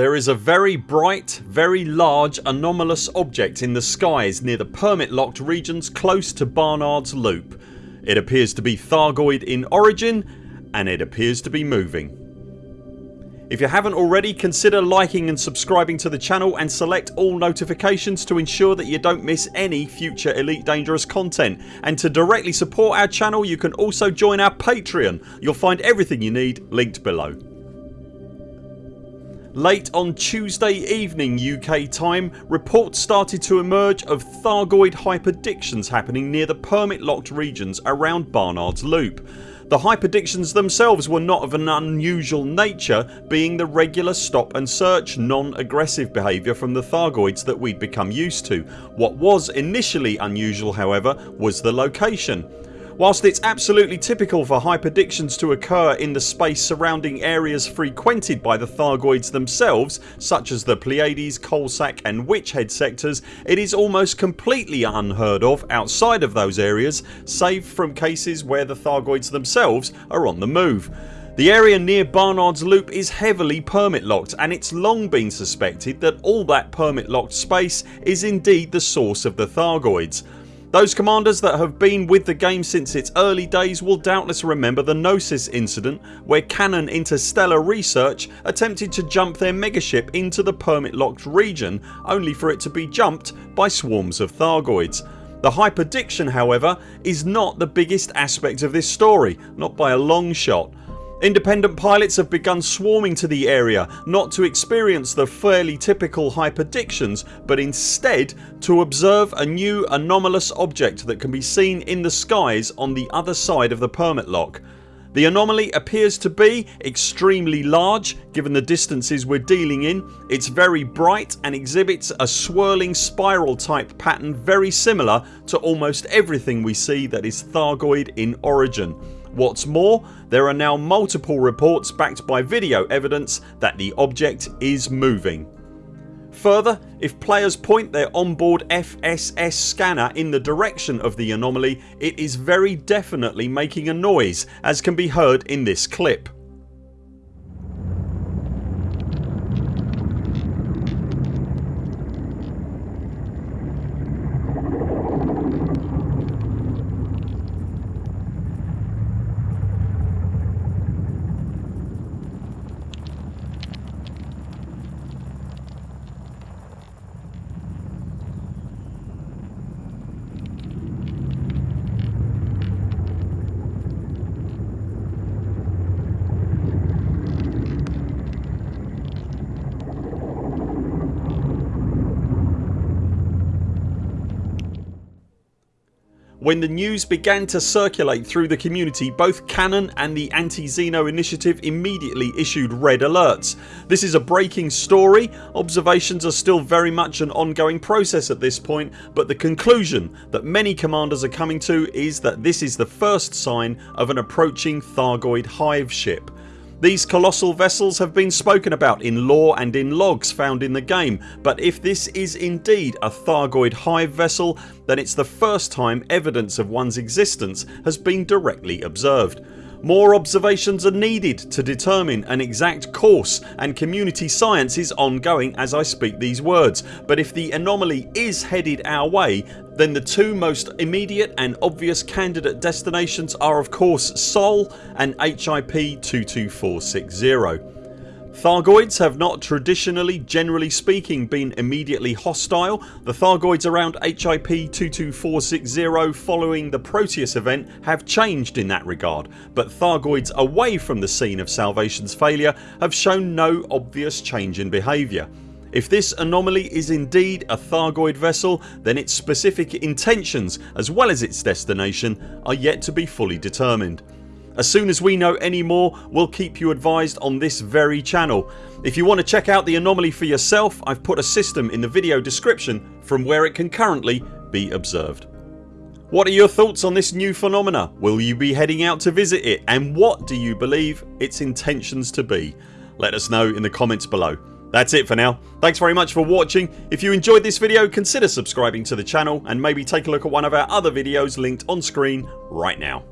There is a very bright, very large anomalous object in the skies near the permit locked regions close to Barnard's Loop. It appears to be Thargoid in origin and it appears to be moving. If you haven't already consider liking and subscribing to the channel and select all notifications to ensure that you don't miss any future Elite Dangerous content and to directly support our channel you can also join our Patreon. You'll find everything you need linked below. Late on Tuesday evening UK time reports started to emerge of Thargoid hyperdictions happening near the permit locked regions around Barnard's Loop. The hyperdictions themselves were not of an unusual nature being the regular stop and search non-aggressive behaviour from the Thargoids that we'd become used to. What was initially unusual however was the location. Whilst it's absolutely typical for hyperdictions to occur in the space surrounding areas frequented by the Thargoids themselves such as the Pleiades, Coalsack and Witchhead sectors it is almost completely unheard of outside of those areas save from cases where the Thargoids themselves are on the move. The area near Barnard's Loop is heavily permit locked and it's long been suspected that all that permit locked space is indeed the source of the Thargoids. Those commanders that have been with the game since its early days will doubtless remember the Gnosis incident where Canonn Interstellar Research attempted to jump their megaship into the permit locked region only for it to be jumped by swarms of Thargoids. The hyperdiction however is not the biggest aspect of this story, not by a long shot. Independent pilots have begun swarming to the area not to experience the fairly typical hyperdictions but instead to observe a new anomalous object that can be seen in the skies on the other side of the permit lock. The anomaly appears to be extremely large given the distances we're dealing in. It's very bright and exhibits a swirling spiral type pattern very similar to almost everything we see that is Thargoid in origin. What's more there are now multiple reports backed by video evidence that the object is moving. Further if players point their onboard FSS scanner in the direction of the anomaly it is very definitely making a noise as can be heard in this clip. When the news began to circulate through the community both Canonn and the Anti-Xeno initiative immediately issued red alerts. This is a breaking story, observations are still very much an ongoing process at this point but the conclusion that many commanders are coming to is that this is the first sign of an approaching Thargoid hive ship. These colossal vessels have been spoken about in lore and in logs found in the game but if this is indeed a Thargoid hive vessel then it's the first time evidence of one's existence has been directly observed. More observations are needed to determine an exact course and community science is ongoing as I speak these words but if the anomaly is headed our way then the two most immediate and obvious candidate destinations are of course Sol and HIP 22460. Thargoids have not traditionally generally speaking been immediately hostile. The Thargoids around HIP 22460 following the Proteus event have changed in that regard but Thargoids away from the scene of Salvation's failure have shown no obvious change in behaviour. If this anomaly is indeed a Thargoid vessel then its specific intentions as well as its destination are yet to be fully determined. As soon as we know any more we'll keep you advised on this very channel. If you want to check out the anomaly for yourself I've put a system in the video description from where it can currently be observed. What are your thoughts on this new phenomena? Will you be heading out to visit it and what do you believe its intentions to be? Let us know in the comments below. That's it for now. Thanks very much for watching. If you enjoyed this video consider subscribing to the channel and maybe take a look at one of our other videos linked on screen right now.